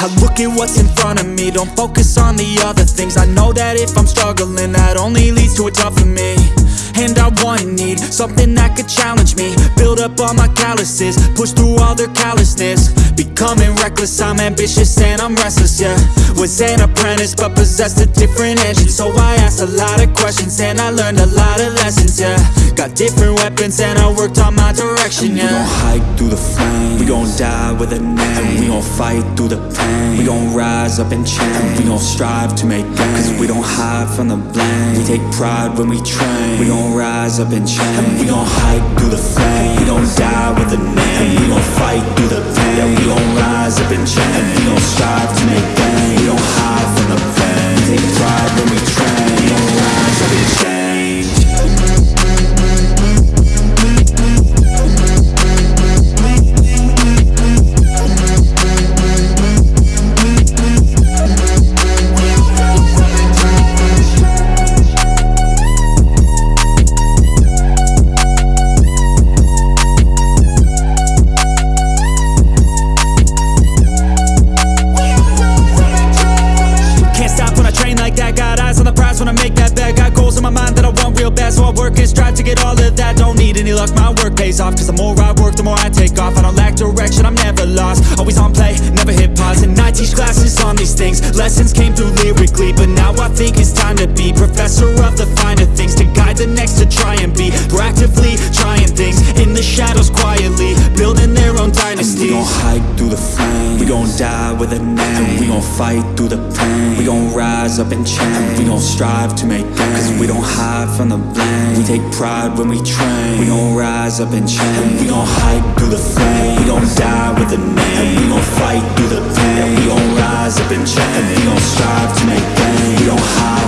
I look at what's in front of me, don't focus on the other things. I know that if I'm struggling, that only leads to a tougher me. And I want need something that could challenge up all my calluses, push through all their callousness. Becoming reckless, I'm ambitious and I'm restless, yeah. Was an apprentice but possessed a different engine. So I asked a lot of questions and I learned a lot of lessons, yeah. Got different weapons and I worked on my direction, yeah We gon' hike through the flame. We gon' die with a name and we gon' fight through the pain gon' rise up and change. We gon' strive to make gains. Cause we don't hide from the blame. We take pride when we train. We gon' rise up and change. We gon' hike through the flame. We don't die with a name. And We gon' fight through the My work pays off. Cause the more I work, the more I take off. I don't lack direction, I'm never lost. Always on play, never hit pause. And I teach classes on these things. Lessons came through lyrically But now I think it's time to be Professor of the finer flame We gon' die with a name. And we gon' fight through the pain. We gon' rise up and change We gon' strive to make gains Cause we don't hide from the blame. We take pride when we train. We gon' rise up and change We gon' hike through the flame. We gon' die with a name. And we gon' fight through the pain. We gon' rise up and change We gon' strive to make gains We don't hide